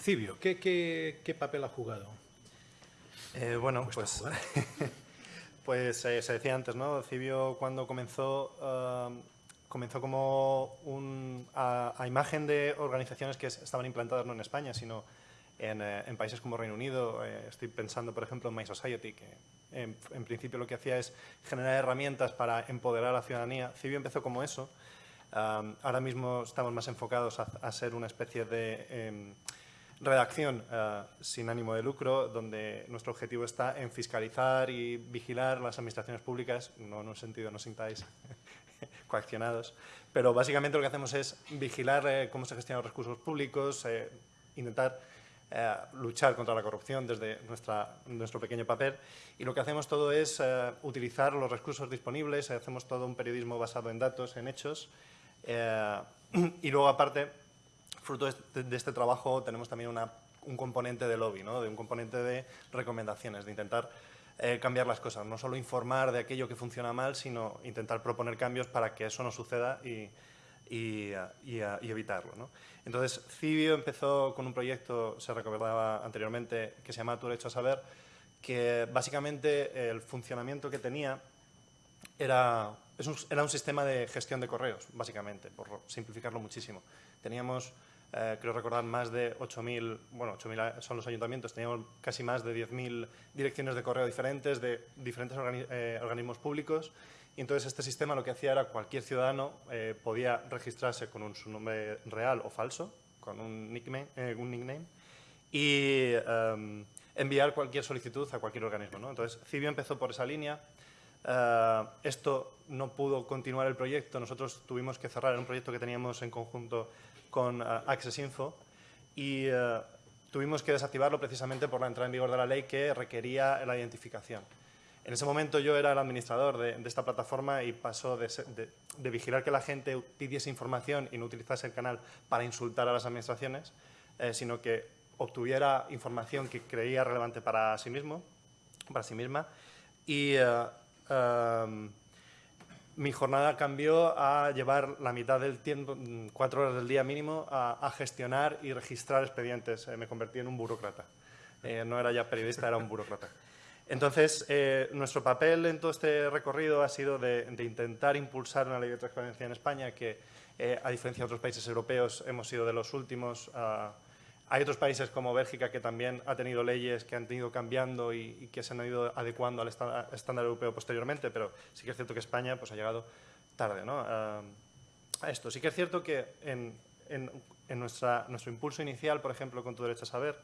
Cibio, ¿qué, qué, qué papel ha jugado? Eh, bueno, pues, pues eh, se decía antes, ¿no? Cibio cuando comenzó, um, comenzó como un, a, imagen de organizaciones que estaban implantadas no en España, sino en, eh, en países como Reino Unido. estoy pensando, por ejemplo, en My Society, que en, principio lo que hacía es generar herramientas para empoderar a la ciudadanía. Cibio empezó como eso. Um, ahora mismo estamos más enfocados a, a ser una especie de em, redacción uh, sin ánimo de lucro, donde nuestro objetivo está en fiscalizar y vigilar las administraciones públicas, no en un sentido, no sintáis coaccionados, pero básicamente lo que hacemos es vigilar eh, cómo se gestionan los recursos públicos, eh, intentar eh, luchar contra la corrupción desde nuestra, nuestro pequeño papel. Y lo que hacemos todo es utilizar los recursos disponibles, hacemos todo un periodismo basado en datos, en hechos y luego aparte fruto de este, trabajo tenemos también un componente de lobby, ¿no? de un componente de recomendaciones, de intentar eh, cambiar las cosas, no solo informar de aquello que funciona mal, sino intentar proponer cambios para que eso no suceda y, evitarlo. Entonces, Cibio empezó con un proyecto, se recordaba anteriormente, que se llama Tu derecho a saber, que básicamente el funcionamiento que tenía era, era un sistema de gestión de correos, básicamente, por simplificarlo muchísimo. Teníamos eh, creo recordar más de 8.000, bueno, 8.000 son los ayuntamientos, teníamos casi más de 10.000 direcciones de correo diferentes de diferentes eh, organismos públicos y entonces este sistema lo que hacía era cualquier ciudadano eh, podía registrarse con un, su nombre real o falso, con un nickname, un nickname y em, enviar cualquier solicitud a cualquier organismo. ¿no? Entonces, Cibio empezó por esa línea. esto no pudo continuar el proyecto, nosotros tuvimos que cerrar un proyecto que teníamos en conjunto con uh, Access Info y uh, tuvimos que desactivarlo precisamente por la entrada en vigor de la ley que requería la identificación. En ese momento yo era el administrador de, esta plataforma y pasó de, vigilar que la gente pidiese información y no utilizase el canal para insultar a las administraciones, eh, sino que obtuviera información que creía relevante para sí mismo, para sí misma, y um, mi jornada cambió a llevar la mitad del tiempo, mm, cuatro horas del día mínimo, a, gestionar y registrar expedientes. Eh, me convertí en un burócrata. Eh, no era ya periodista, era un burócrata. Entonces, eh, nuestro papel en todo este recorrido ha sido de, intentar impulsar una ley de transparencia en España que, a diferencia de otros países europeos, hemos sido de los últimos a hay otros países como Bélgica que también ha tenido leyes que han ido cambiando y, que se han ido adecuando al estándar europeo posteriormente, pero sí que es cierto que España pues, ha llegado tarde ¿no? a, esto. Sí que es cierto que en, nuestro impulso inicial, por ejemplo, con Tu Derecho a Saber,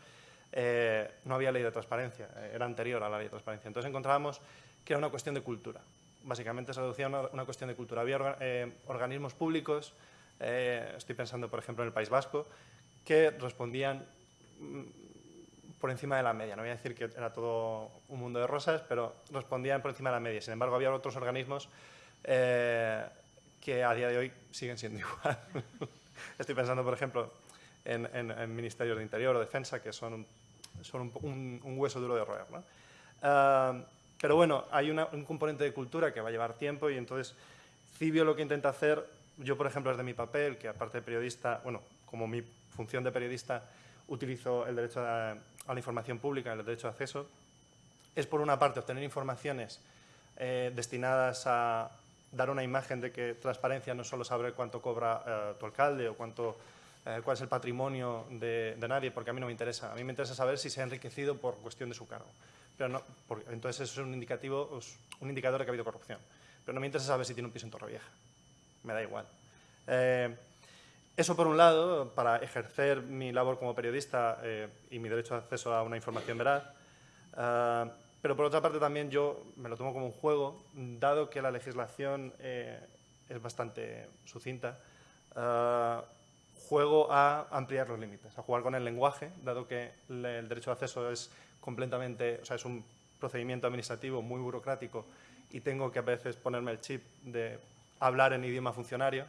eh, no había ley de transparencia, eh, era anterior a la ley de transparencia. Entonces encontrábamos que era una cuestión de cultura. Básicamente se reducía a una, cuestión de cultura. Había eh, organismos públicos, estoy pensando, por ejemplo, en el País Vasco, que respondían mm, por encima de la media. No voy a decir que era todo un mundo de rosas, pero respondían por encima de la media. Sin embargo, había otros organismos eh, que a día de hoy siguen siendo igual. Estoy pensando, por ejemplo, en, en, Ministerios de Interior o Defensa, que son un, un, hueso duro de roer. Ah, pero bueno, hay un componente de cultura que va a llevar tiempo y entonces Cibio lo que intenta hacer, yo por ejemplo desde mi papel, que aparte de periodista, bueno, como mi función de periodista utilizo el derecho a, la información pública, el derecho de acceso, es por una parte obtener informaciones eh, destinadas a dar una imagen de que transparencia no es solo saber cuánto cobra eh, tu alcalde o cuánto, eh, cuál es el patrimonio de, nadie, porque a mí no me interesa. A mí me interesa saber si se ha enriquecido por cuestión de su cargo. Pero no, entonces eso es un, indicativo, un indicador de que ha habido corrupción. Pero no me interesa saber si tiene un piso en Torrevieja. Me da igual. Eso por un lado, para ejercer mi labor como periodista eh, y mi derecho de acceso a una información veraz, eh, pero por otra parte también yo me lo tomo como un juego, dado que la legislación eh, es bastante sucinta, juego a ampliar los límites, a jugar con el lenguaje, dado que el derecho de acceso es completamente, o sea, es un procedimiento administrativo muy burocrático y tengo que a veces ponerme el chip de hablar en idioma funcionario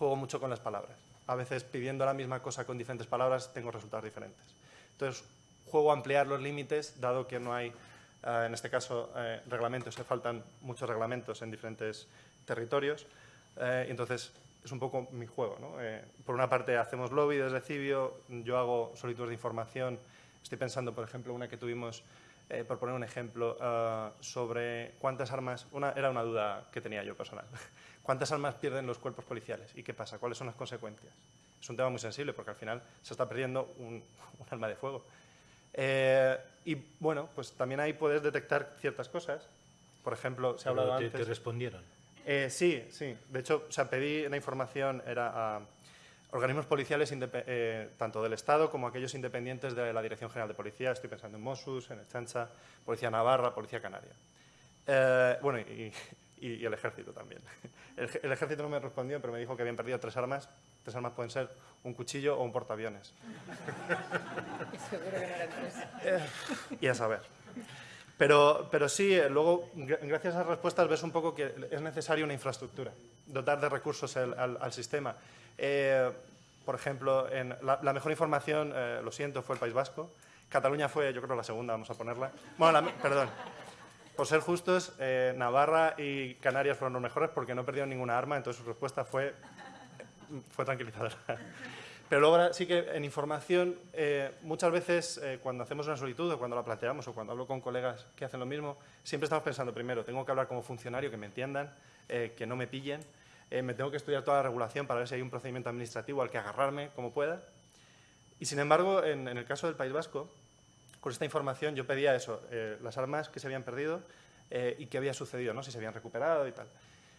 juego mucho con las palabras. A veces pidiendo la misma cosa con diferentes palabras tengo resultados diferentes. Entonces, juego a ampliar los límites, dado que no hay, eh, en este caso, eh, reglamentos, se faltan muchos reglamentos en diferentes territorios. Eh, entonces, es un poco mi juego. Eh, por una parte hacemos lobby desde Cibio, yo hago solicitudes de información. Estoy pensando, por ejemplo, una que tuvimos, por poner un ejemplo, ah, sobre cuántas armas, era una duda que tenía yo personal, cuántas armas pierden los cuerpos policiales y qué pasa, cuáles son las consecuencias. Es un tema muy sensible porque al final se está perdiendo un, arma de fuego. Eh, y bueno, pues también ahí puedes detectar ciertas cosas. Por ejemplo, se ha hablado te, antes... ¿Te respondieron? Eh, sí, sí. De hecho, o sea, pedí la información era a organismos policiales eh, tanto del Estado como aquellos independientes de la Dirección General de Policía. Estoy pensando en Mossus, en el Chancha, Policía Navarra, Policía Canaria. Eh, bueno, y, el Ejército también. El, Ejército no me respondió, pero me dijo que habían perdido tres armas. Tres armas pueden ser un cuchillo o un portaaviones. Seguro que no eran tres. y a saber. Pero, pero sí, eh, luego, gracias a las respuestas, ves un poco que es necesaria una infraestructura, dotar de recursos al, sistema. Eh, por ejemplo, en la, mejor información, eh, lo siento, fue el País Vasco. Cataluña fue, yo creo, la segunda, vamos a ponerla. Bueno, perdón. Por ser justos, Navarra y Canarias fueron los mejores porque no perdieron ninguna arma, entonces su respuesta fue, fue tranquilizadora. Pero luego sí que en información, eh, muchas veces eh, cuando hacemos una solicitud o cuando la planteamos o cuando hablo con colegas que hacen lo mismo, siempre estamos pensando primero, tengo que hablar como funcionario, que me entiendan, eh, que no me pillen, me tengo que estudiar toda la regulación para ver si hay un procedimiento administrativo al que agarrarme como pueda. Y sin embargo, en, en el caso del País Vasco, con esta información yo pedía eso, las armas que se habían perdido y qué había sucedido, ¿no? si se habían recuperado y tal.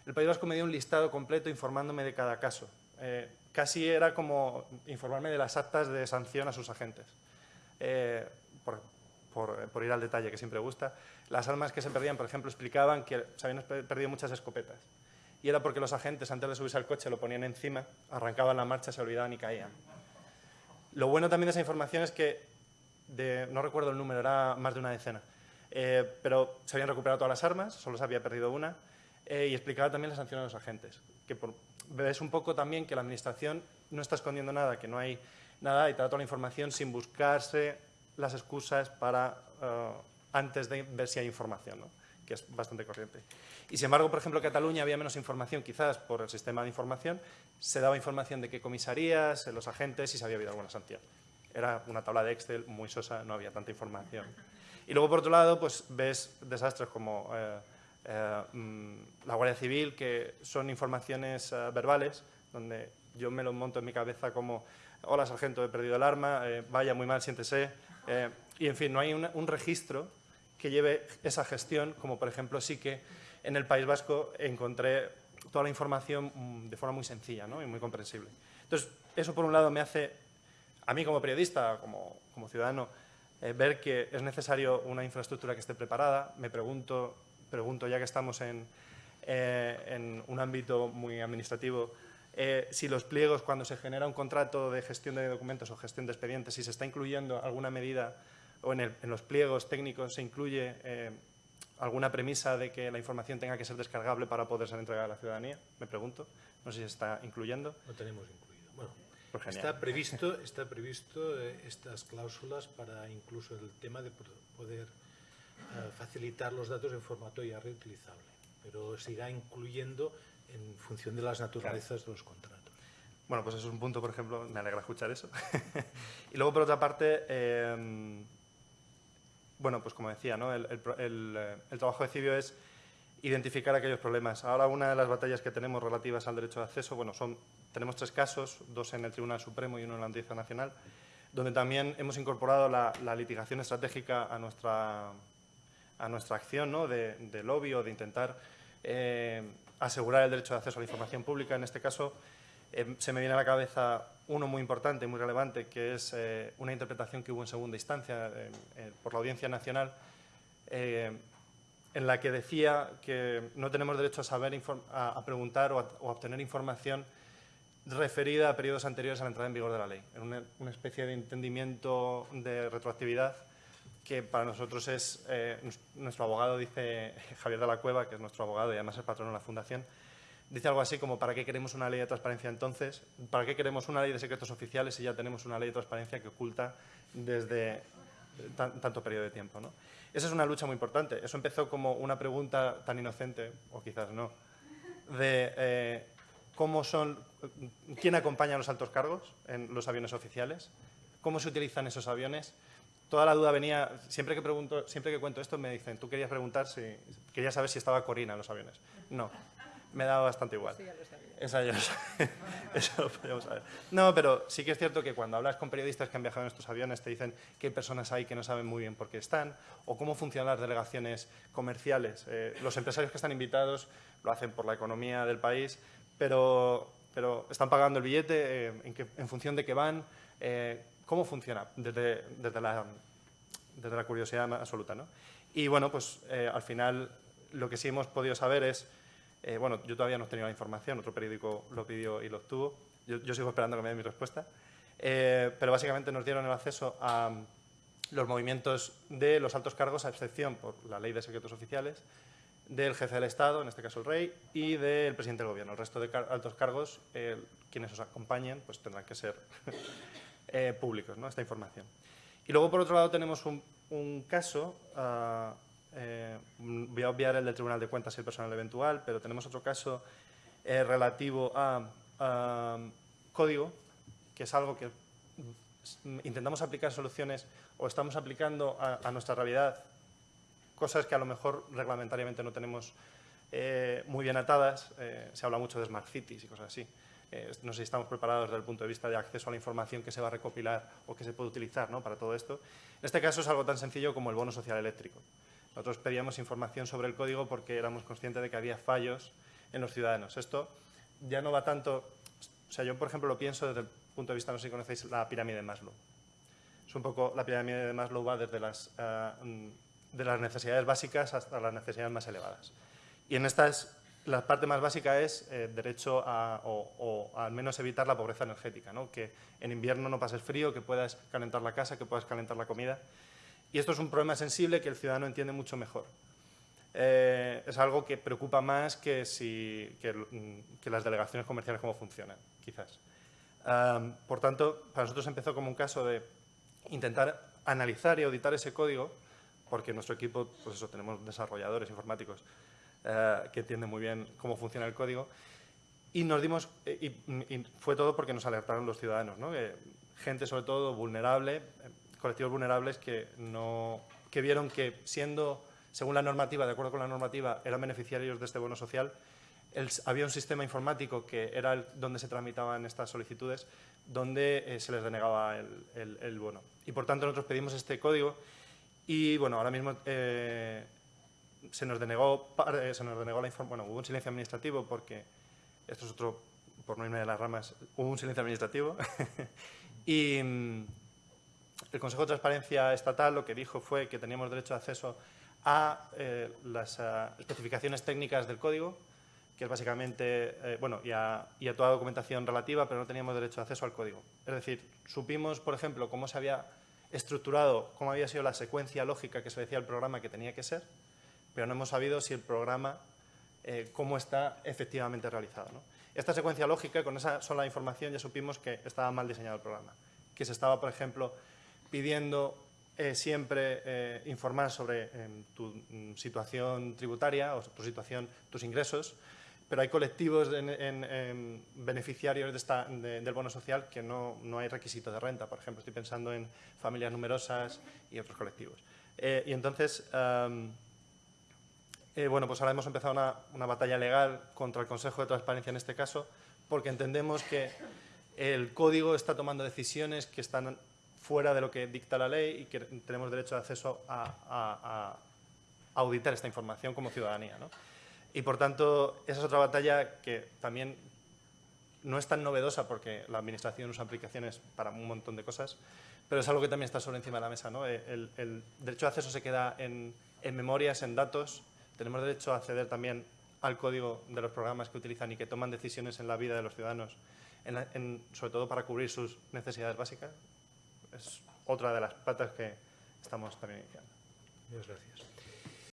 El País Vasco me dio un listado completo informándome de cada caso casi era como informarme de las actas de sanción a sus agentes. Eh, por, ir al detalle, que siempre gusta, las armas que se perdían, por ejemplo, explicaban que se habían perdido muchas escopetas. Y era porque los agentes, antes de subirse al coche, lo ponían encima, arrancaban la marcha, se olvidaban y caían. Lo bueno también de esa información es que, no recuerdo el número, era más de una decena, eh, pero se habían recuperado todas las armas, solo se había perdido una, eh, y explicaba también la sanción a los agentes, que por, un poco también que la Administración no está escondiendo nada, que no hay nada y te da toda la información sin buscarse las excusas para eh, antes de ver si hay información, que es bastante corriente. Y sin embargo, por ejemplo, en Cataluña había menos información, quizás por el sistema de información, se daba información de qué comisarías, los agentes y si había habido alguna sanción. Era una tabla de Excel muy sosa, no había tanta información. Y luego, por otro lado, pues ves desastres como eh, eh, mm, la Guardia Civil, que son informaciones eh, verbales, donde yo me lo monto en mi cabeza como hola sargento, he perdido el arma, eh, vaya muy mal, siéntese. y en fin, no hay un registro que lleve esa gestión, como por ejemplo sí que en el País Vasco encontré toda la información mm, de forma muy sencilla ¿no? y muy comprensible. Entonces, eso por un lado me hace, a mí como periodista, como, ciudadano, ver que es necesario una infraestructura que esté preparada. Me pregunto pregunto, ya que estamos en, eh, un ámbito muy administrativo, eh, si los pliegos, cuando se genera un contrato de gestión de documentos o gestión de expedientes, si se está incluyendo alguna medida o en, los pliegos técnicos se incluye eh, alguna premisa de que la información tenga que ser descargable para poder ser entregada a la ciudadanía, me pregunto. No sé si se está incluyendo. Lo tenemos incluido. Pues está previsto, está previsto estas cláusulas para incluso el tema de poder facilitar los datos en formato ya reutilizable, pero se irá incluyendo en función de las naturalezas de los contratos. Bueno, pues eso es un punto, por ejemplo, me alegra escuchar eso. y luego, por otra parte, em, bueno, pues como decía, ¿no? el, trabajo de Cibio es identificar aquellos problemas. Ahora una de las batallas que tenemos relativas al derecho de acceso, bueno, son, tenemos tres casos, dos en el Tribunal Supremo y uno en la Audiencia Nacional, donde también hemos incorporado la, litigación estratégica a nuestra, a nuestra acción ¿no? de, lobby o de intentar eh, asegurar el derecho de acceso a la información pública. En este caso, eh, se me viene a la cabeza uno muy importante, muy relevante, que es eh, una interpretación que hubo en segunda instancia por la Audiencia Nacional, en la que decía que no tenemos derecho a saber, a, preguntar o a, obtener información referida a periodos anteriores a la entrada en vigor de la ley, en una especie de entendimiento de retroactividad que para nosotros es, eh, nuestro abogado dice, Javier de la Cueva, que es nuestro abogado y además es patrono de la Fundación, dice algo así como, ¿para qué queremos una ley de transparencia entonces? ¿Para qué queremos una ley de secretos oficiales si ya tenemos una ley de transparencia que oculta desde tanto periodo de tiempo? ¿no? Esa es una lucha muy importante. Eso empezó como una pregunta tan inocente, o quizás no, de eh, cómo son, quién acompaña a los altos cargos en los aviones oficiales, cómo se utilizan esos aviones. Toda la duda venía, siempre que, pregunto, siempre que cuento esto me dicen, tú querías preguntar si, querías saber si estaba Corina en los aviones. No, me da bastante igual. Sí, ya lo sabía. Esa ya lo sabía. Eso lo podemos saber. No, pero sí que es cierto que cuando hablas con periodistas que han viajado en estos aviones te dicen hay personas ahí que no saben muy bien por qué están o cómo funcionan las delegaciones comerciales. Eh, los empresarios que están invitados lo hacen por la economía del país, pero, pero están pagando el billete eh, en, que, en, función de qué van. Eh, ¿Cómo funciona? Desde, desde, la, desde la curiosidad absoluta. ¿no? Y bueno, pues eh, al final lo que sí hemos podido saber es eh, bueno, yo todavía no he tenido la información, otro periódico lo pidió y lo obtuvo. Yo, yo sigo esperando que me den mi respuesta. Eh, pero básicamente nos dieron el acceso a los movimientos de los altos cargos, a excepción por la ley de secretos oficiales, del jefe del Estado, en este caso el rey, y del presidente del gobierno. El resto de altos cargos, quienes os acompañen, pues tendrán que ser eh, públicos, ¿no? esta información. Y luego, por otro lado, tenemos un, caso uh, eh, voy a obviar el del Tribunal de Cuentas y el personal eventual, pero tenemos otro caso eh, relativo a, código, que es algo que intentamos aplicar soluciones o estamos aplicando a nuestra realidad cosas que a lo mejor reglamentariamente no tenemos eh, muy bien atadas. Eh, se habla mucho de smart cities y cosas así. Eh, no sé si estamos preparados desde el punto de vista de acceso a la información que se va a recopilar o que se puede utilizar ¿no? para todo esto. En este caso es algo tan sencillo como el bono social eléctrico. Nosotros pedíamos información sobre el código porque éramos conscientes de que había fallos en los ciudadanos. Esto ya no va tanto... O sea, yo, por ejemplo, lo pienso desde el punto de vista, no sé si conocéis la pirámide de Maslow. Es un poco, la pirámide de Maslow va desde las, uh, de las necesidades básicas hasta las necesidades más elevadas. Y en estas, la parte más básica es eh, derecho a, o, al menos evitar la pobreza energética, ¿no? que en invierno no pases frío, que puedas calentar la casa, que puedas calentar la comida. Y esto es un problema sensible que el ciudadano entiende mucho mejor. Eh, es algo que preocupa más que, si, que, las delegaciones comerciales cómo funcionan, quizás. Por tanto, para nosotros empezó como un caso de intentar analizar y auditar ese código, porque nuestro equipo, pues eso, tenemos desarrolladores informáticos uh, que entienden muy bien cómo funciona el código, y nos dimos, y, y fue todo porque nos alertaron los ciudadanos, ¿no? que gente sobre todo vulnerable, colectivos vulnerables que, no, que vieron que siendo, según la normativa, de acuerdo con la normativa, eran beneficiarios de este bono social, el, había un sistema informático que era el, donde se tramitaban estas solicitudes, donde eh, se les denegaba el, el, bono. Y por tanto nosotros pedimos este código y bueno, ahora mismo eh, se nos denegó, eh, se nos denegó la información, bueno, hubo un silencio administrativo porque, esto es otro, por no irme de las ramas, hubo un silencio administrativo y el Consejo de Transparencia Estatal lo que dijo fue que teníamos derecho de acceso a eh, las uh, especificaciones técnicas del código, que es básicamente, eh, bueno, a, y a, toda documentación relativa, pero no teníamos derecho de acceso al código. Es decir, supimos, por ejemplo, cómo se había estructurado, cómo había sido la secuencia lógica que se decía el programa que tenía que ser, pero no hemos sabido si el programa, eh, cómo está efectivamente realizado. ¿no? Esta secuencia lógica, con esa sola información ya supimos que estaba mal diseñado el programa, que se estaba, por ejemplo, pidiendo eh, siempre eh, informar sobre eh, tu mm, situación tributaria o tu situación, tus ingresos, pero hay colectivos en, en, en beneficiarios del bono social que no, no, hay requisito de renta. Por ejemplo, estoy pensando en familias numerosas y otros colectivos. Eh, y entonces, um, bueno, pues ahora hemos empezado una, una batalla legal contra el Consejo de Transparencia en este caso, porque entendemos que el código está tomando decisiones que están fuera de lo que dicta la ley y que tenemos derecho de acceso a auditar esta información como ciudadanía. ¿no? Y por tanto, esa es otra batalla que también no es tan novedosa porque la Administración usa aplicaciones para un montón de cosas, pero es algo que también está sobre encima de la mesa. ¿no? El, el derecho de acceso se queda en, en memorias, en datos. Tenemos derecho a acceder también al código de los programas que utilizan y que toman decisiones en la vida de los ciudadanos, en la, en, sobre todo para cubrir sus necesidades básicas es otra de las patas que estamos también iniciando. Muchas gracias.